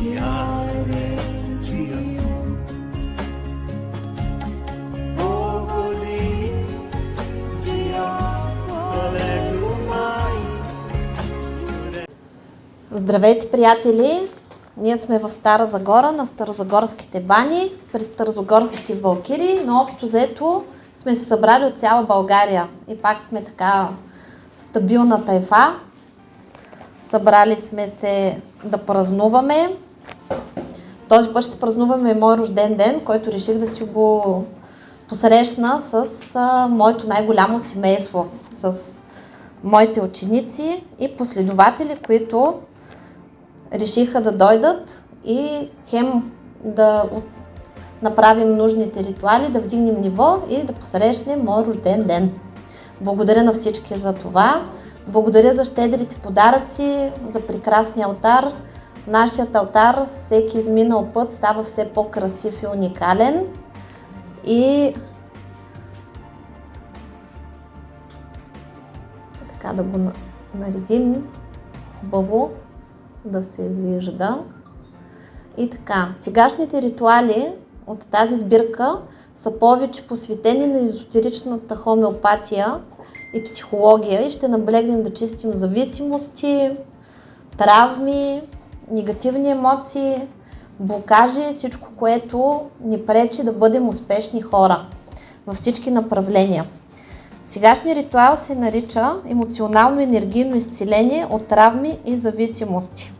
Здравейте, приятели! Ние сме в Стара Загора, на Старозагорските бани, при Старозагорските валкири, но общо взето сме се събрали от цяла България и пак сме така стабилна тайфа. Събрали сме се да празнуваме. Този път ще празнуваме мой рожден ден, който реших да си го посрещна с а, моето най-голямо семейство, с моите ученици и последователи, които решиха да дойдат и хем да направим нужните ритуали, да вдигнем ниво и да посрещнем мой рожден ден. Благодаря на всички за това. Благодаря за щедрите подаръци, за прекрасния алтар. Нашият алтар, всеки изминал път, става все по-красив и уникален. И така да го на- наредим хубаво да се вижда. И така, сегашните ритуали от тази сбирка са повече посветени на езотеричната хомеопатия и психология и ще наблегнем да чистим зависимости, травми, негативни емоции, блокажи, всичко, което ни пречи да бъдем успешни хора във всички направления. Сегашният ритуал се нарича емоционално енергийно изцеление от травми и зависимости.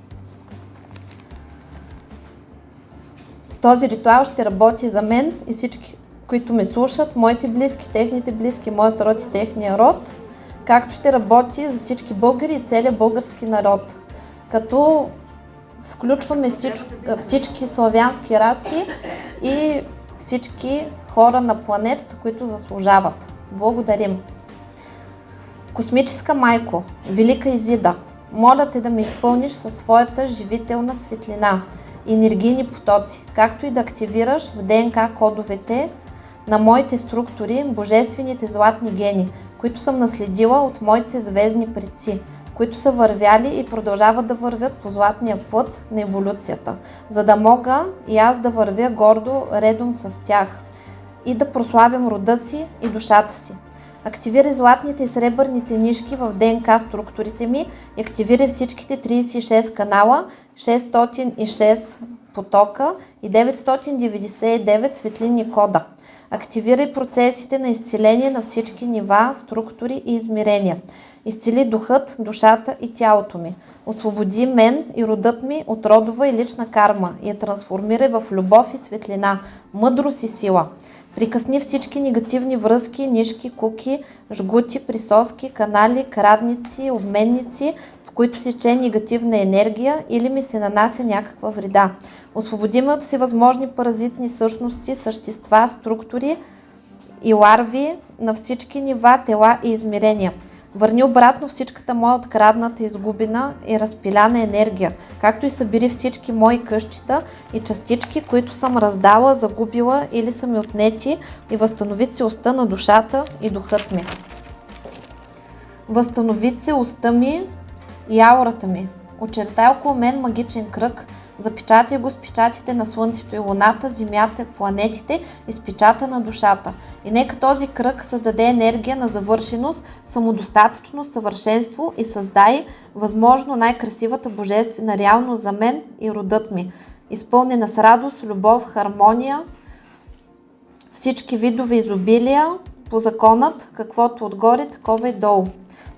Този ритуал ще работи за мен и всички, които ме слушат, моите близки, техните близки, моят род и техния род, както ще работи за всички българи и целият български народ. Като включваме всичко, всички славянски раси и всички хора на планетата, които заслужават. Благодарим! Космическа майко, Велика Изида, моля те да ме изпълниш със своята живителна светлина, енергийни потоци, както и да активираш в ДНК кодовете на моите структури божествените златни гени, които съм наследила от моите звездни предци, които са вървяли и продължават да вървят по златния път на еволюцията, за да мога и аз да вървя гордо редом с тях и да прославям рода си и душата си. Активирай златните и сребърните нишки в ДНК структурите ми и активирай всичките 36 канала, 606 потока и 999 светлинни кода. Активирай процесите на изцеление на всички нива, структури и измерения. Изцели духът, душата и тялото ми. Освободи мен и родът ми от родова и лична карма и я трансформирай в любов и светлина, мъдрост и сила. Прикъсни всички негативни връзки, нишки, куки, жгути, присоски, канали, крадници, обменници, по които тече негативна енергия или ми се нанася някаква вреда. Освободи ме от всевъзможни паразитни същности, същества, структури и ларви на всички нива, тела и измерения. Върни обратно всичката моя открадната, изгубена и разпиляна енергия, както и събери всички мои къщита и частички, които съм раздала, загубила или са ми отнети и възстанови целостта на душата и духът ми. Възстанови целостта ми и аурата ми. Очертай около мен магичен кръг, запечатай го с печатите на Слънцето и Луната, Земята, планетите и с печата на душата. И нека този кръг създаде енергия на завършеност, самодостатъчност, съвършенство и създай възможно най-красивата божествена реалност за мен и родът ми. Изпълнена с радост, любов, хармония, всички видове изобилия, по законът, каквото отгоре, такова и долу.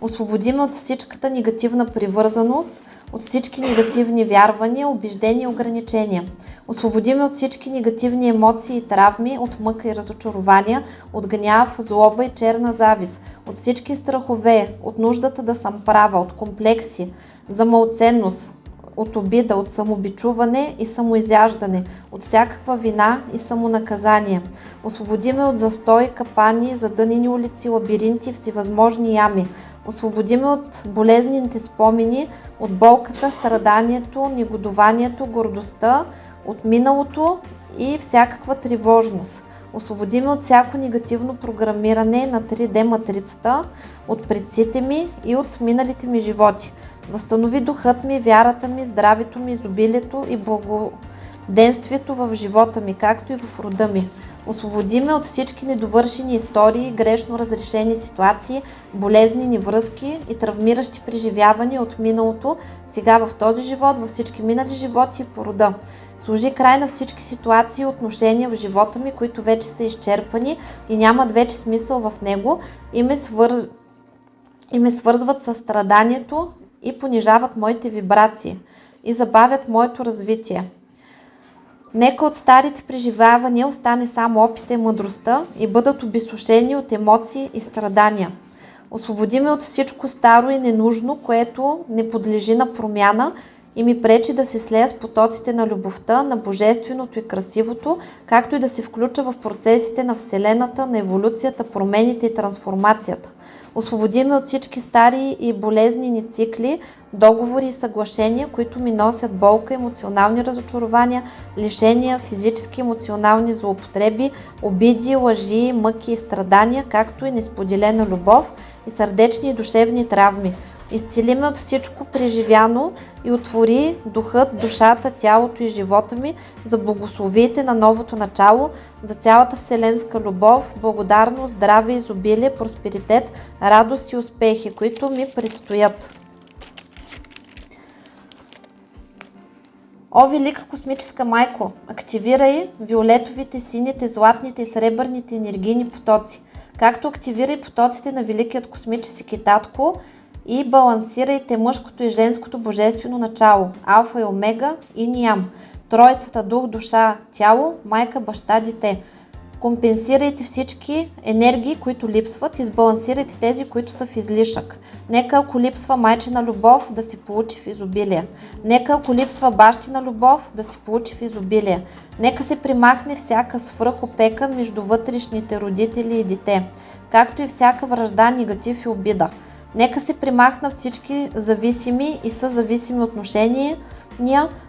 Освободи ме от всичката негативна привързаност, от всички негативни вярвания, убеждения и ограничения. Освободи ме от всички негативни емоции и травми, от мъка и разочарования, от гняв, злоба и черна завист, от всички страхове, от нуждата да съм права, от комплекси, за малценност, от обида, от самобичуване и самоизяждане, от всякаква вина и самонаказание. Освободи ме от застой, капани, задънени улици, лабиринти, всевъзможни ями. Освободи ме от болезнените спомени, от болката, страданието, негодованието, гордостта, от миналото и всякаква тревожност. Освободи ме от всяко негативно програмиране на 3D матрицата, от предците ми и от миналите ми животи. Възстанови духът ми, вярата ми, здравето ми, изобилието и благоденствието в живота ми, както и в рода ми. Освободи ме от всички недовършени истории, грешно разрешени ситуации, болезнени връзки и травмиращи преживявания от миналото, сега в този живот, във всички минали животи и по рода. Служи край на всички ситуации и отношения в живота ми, които вече са изчерпани и нямат вече смисъл в него и ме, свърз... и ме свързват с страданието и понижават моите вибрации и забавят моето развитие. Нека от старите преживявания остане само опита и мъдростта и бъдат обесушени от емоции и страдания. Освободи ме от всичко старо и ненужно, което не подлежи на промяна и ми пречи да се слея с потоците на любовта, на божественото и красивото, както и да се включа в процесите на Вселената, на еволюцията, промените и трансформацията. Освободи ме от всички стари и болезнени цикли, договори и съглашения, които ми носят болка, емоционални разочарования, лишения, физически емоционални злоупотреби, обиди, лъжи, мъки и страдания, както и несподелена любов и сърдечни и душевни травми. Изцели ме от всичко преживяно и отвори духът, душата, тялото и живота ми за благословиите на новото начало, за цялата вселенска любов, благодарност, здраве, изобилие, просперитет, радост и успехи, които ми предстоят. О, велика космическа майко, активирай виолетовите, сините, златните и сребърните енергийни потоци, както активирай потоците на великият космически татко и балансирайте мъжкото и женското божествено начало, алфа и омега и ниям, троицата дух, душа, тяло, майка, баща, дете. Компенсирайте всички енергии, които липсват и сбалансирайте тези, които са в излишък. Нека ако липсва майчина любов, да си получи в изобилие. Нека ако липсва бащина любов, да си получи в изобилие. Нека се примахне всяка свръхопека между вътрешните родители и дете, както и всяка връжда, негатив и обида. Нека се примахнат всички зависими и съзависими отношения,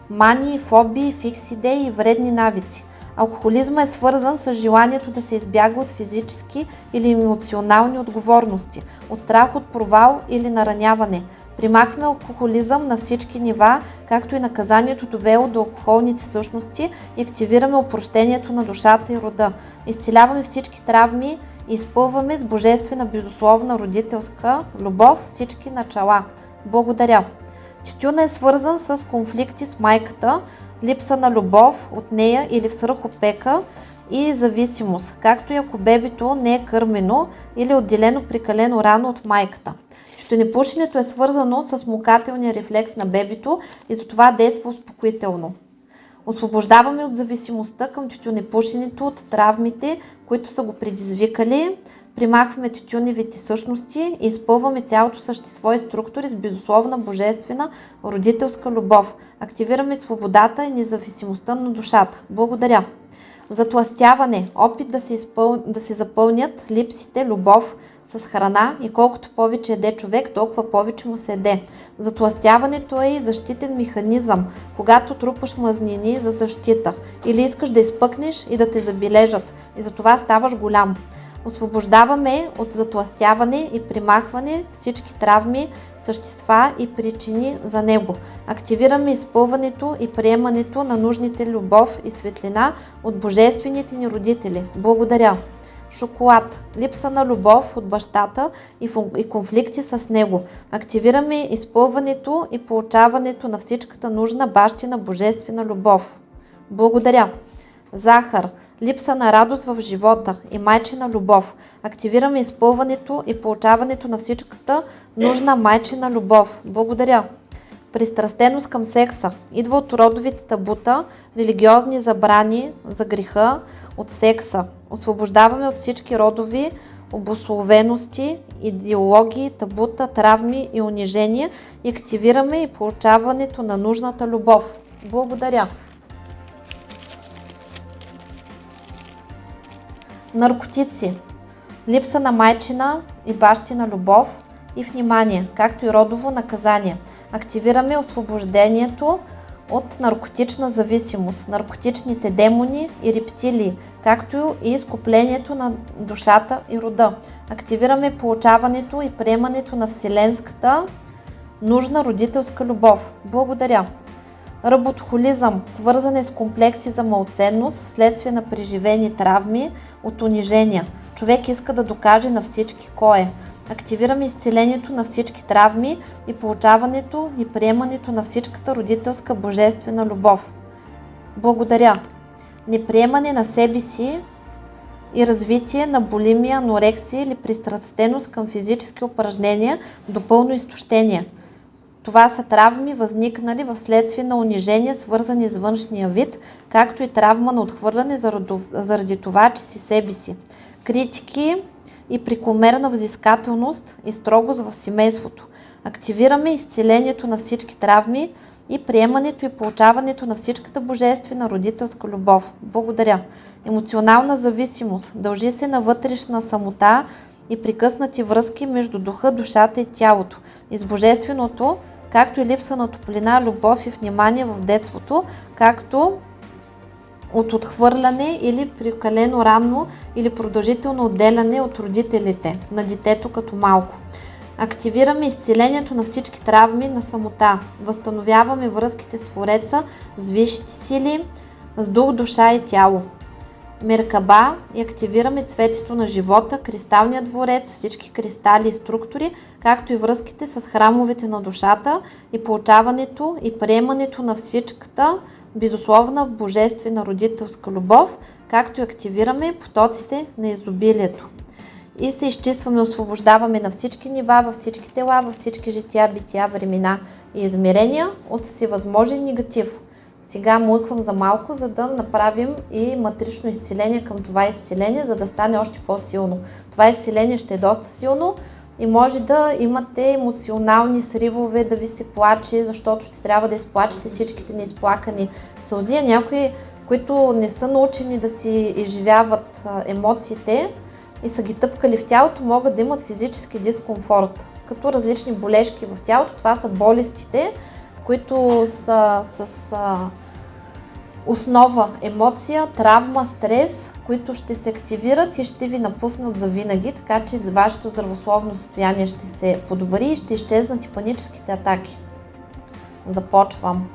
мани, фобии, фикс идеи и вредни навици. Алкохолизма е свързан с желанието да се избяга от физически или емоционални отговорности, от страх от провал или нараняване. Примахваме алкохолизъм на всички нива, както и наказанието довело до алкохолните същности и активираме опрощението на душата и рода. Изцеляваме всички травми и изпълваме с божествена безусловна родителска любов всички начала. Благодаря! Тютюна е свързан с конфликти с майката, липса на любов от нея или свръхопека и зависимост, както и ако бебето не е кърмено или отделено прекалено рано от майката. Тютюнепушенето е свързано с мукателния рефлекс на бебето и затова действа успокоително. Освобождаваме от зависимостта към тютюнепушенето, от травмите, които са го предизвикали. Примахваме тютюневите същности и изпълваме цялото същество и структури с безусловна божествена родителска любов. Активираме свободата и независимостта на душата. Благодаря! Затластяване, опит да се, изпъл... да се запълнят липсите, любов с храна и колкото повече еде човек, толкова повече му се еде. Затластяването е и защитен механизъм, когато трупаш мазнини за защита или искаш да изпъкнеш и да те забележат и затова ставаш голям. Освобождаваме от затластяване и примахване всички травми, същества и причини за него. Активираме изпълването и приемането на нужните любов и светлина от божествените ни родители. Благодаря! Шоколад. Липса на любов от бащата и, конфликти с него. Активираме изпълването и получаването на всичката нужна бащина божествена любов. Благодаря! Захар. Липса на радост в живота и майчина любов. Активираме изпълването и получаването на всичката нужна майчина любов. Благодаря! Пристрастеност към секса. Идва от родовите табута, религиозни забрани за греха от секса. Освобождаваме от всички родови обословености, идеологии, табута, травми и унижения и активираме и получаването на нужната любов. Благодаря! Наркотици. Липса на майчина и бащина любов и внимание, както и родово наказание. Активираме освобождението от наркотична зависимост, наркотичните демони и рептилии, както и изкуплението на душата и рода. Активираме получаването и приемането на вселенската нужна родителска любов. Благодаря! Работохолизъм, свързане с комплекси за малценност вследствие на преживени травми от унижения. Човек иска да докаже на всички кой е. Активираме изцелението на всички травми и получаването и приемането на всичката родителска божествена любов. Благодаря! Неприемане на себе си и развитие на булимия, анорексия или пристрастеност към физически упражнения до пълно изтощение. Това са травми, възникнали в следствие на унижения, свързани с външния вид, както и травма на отхвърляне заради това, че си себе си. Критики и прекомерна взискателност и строгост в семейството. Активираме изцелението на всички травми и приемането и получаването на всичката божествена родителска любов. Благодаря. Емоционална зависимост дължи се на вътрешна самота и прекъснати връзки между духа, душата и тялото. И божественото, както и липса на топлина, любов и внимание в детството, както от отхвърляне или прекалено ранно или продължително отделяне от родителите на детето като малко. Активираме изцелението на всички травми на самота. Възстановяваме връзките с Твореца, с висшите сили, с дух, душа и тяло. Меркаба и активираме цветето на живота, кристалния дворец, всички кристали и структури, както и връзките с храмовете на душата и получаването и приемането на всичката безусловна божествена родителска любов, както и активираме потоците на изобилието. И се изчистваме, освобождаваме на всички нива, във всички тела, във всички жития, бития, времена и измерения от всевъзможен негатив. Сега млъквам за малко, за да направим и матрично изцеление към това изцеление, за да стане още по-силно. Това изцеление ще е доста силно, и може да имате емоционални сривове, да ви се плаче, защото ще трябва да изплачете всичките неизплакани сълзи. Някои, които не са научени да си изживяват емоциите и са ги тъпкали в тялото, могат да имат физически дискомфорт, като различни болешки в тялото. Това са болестите, които са с основа емоция, травма, стрес, които ще се активират и ще ви напуснат за винаги, така че вашето здравословно състояние ще се подобри и ще изчезнат и паническите атаки. Започвам.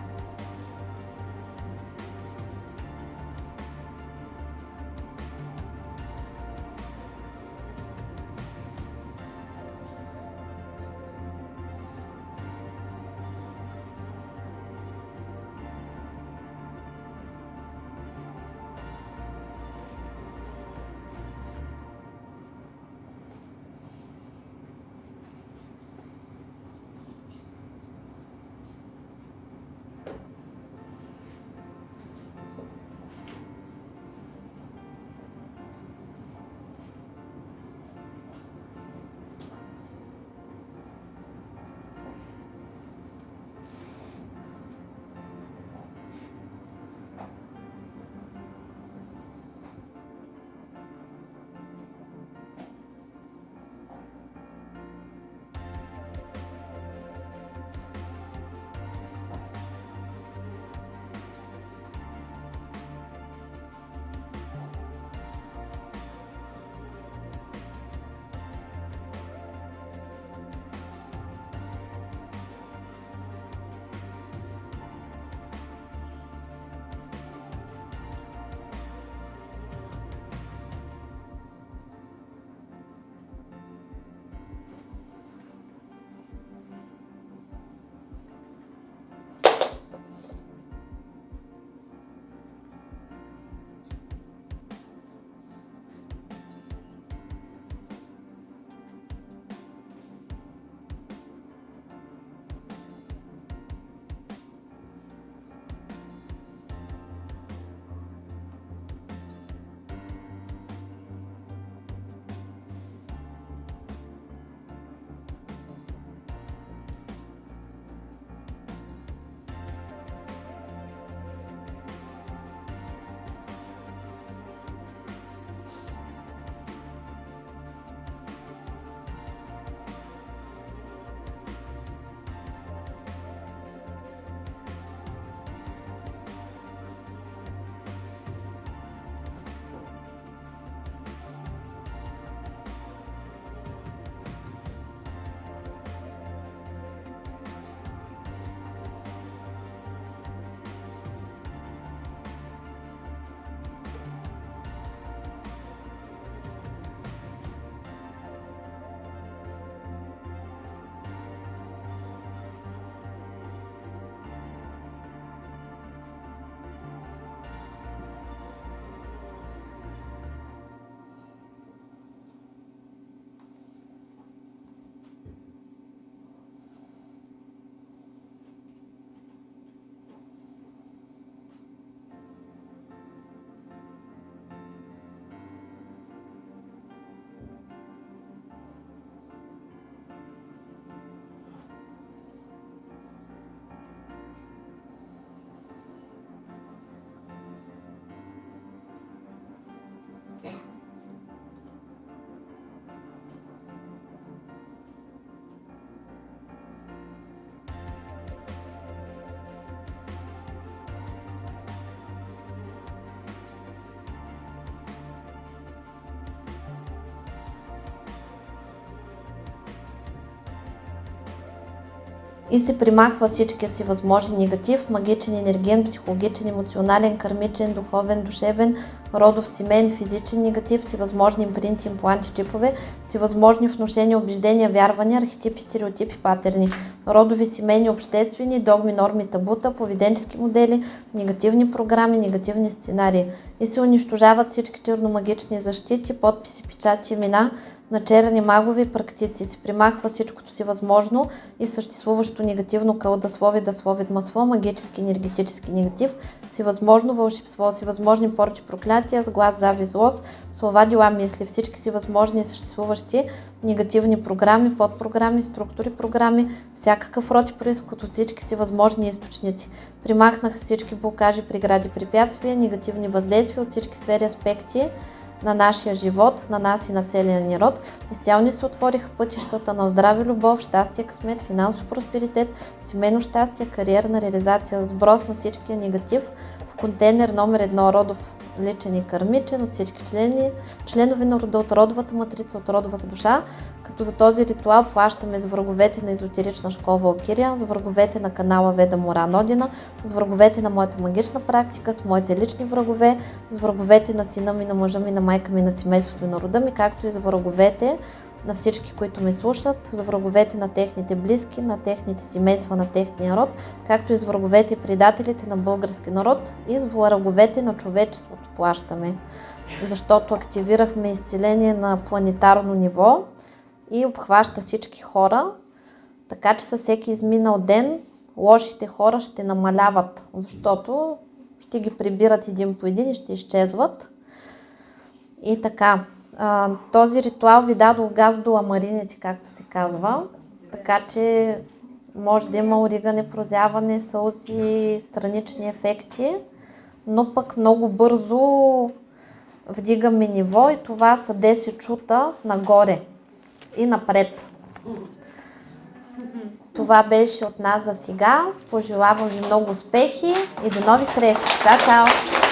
И се примахва всичкия си възможен негатив, магичен, енерген, психологичен, емоционален, кармичен, духовен, душевен, родов, семейен, физичен негатив, всевъзможни импринти, импланти, чипове, всевъзможни вношения, убеждения, вярвания, архетипи, стереотипи, патерни, родови, семейни, обществени, догми, норми, табута, поведенчески модели, негативни програми, негативни сценарии. И се унищожават всички черномагични защити, подписи, печати, имена, на черни магови практици. Се примахва всичкото си възможно и съществуващо негативно кълдаслови, даслови, масло, магически, енергетически негатив, си възможно вълшебство, си възможни порчи, проклятия, с глас, зави, злост, слова, дела, мисли, всички си възможни и съществуващи негативни програми, подпрограми, структури, програми, всякакъв род и происход от всички си възможни източници. Примахнаха всички блокажи, прегради, препятствия, негативни въздействия от всички сфери, аспекти, на нашия живот, на нас и на целия ни род. Изцяло ни се отвориха пътищата на здраве, любов, щастие, късмет, финансов просперитет, семейно щастие, кариерна реализация, сброс на всичкия негатив в контейнер номер едно родов личен и кърмичен от всички члени, членове на рода от родовата матрица, от родовата душа, като за този ритуал плащаме с враговете на езотерична школа Валкирия, с враговете на канала Веда Мора Нодина, с враговете на моята магична практика, с моите лични врагове, с враговете на сина ми, на мъжа ми, на майка ми, на семейството и на рода ми, както и за враговете на всички, които ме слушат, за враговете на техните близки, на техните семейства, на техния род, както и с враговете и предателите на български народ и с враговете на човечеството плащаме. Защото активирахме изцеление на планетарно ниво и обхваща всички хора, така че със всеки изминал ден лошите хора ще намаляват, защото ще ги прибират един по един и ще изчезват. И така, а, този ритуал ви дадох газ до ламарините, както се казва, така че може да има оригане, прозяване, сълзи, странични ефекти, но пък много бързо вдигаме ниво и това са 10 чута нагоре и напред. Това беше от нас за сега. Пожелавам ви много успехи и до нови срещи. Чао, чао!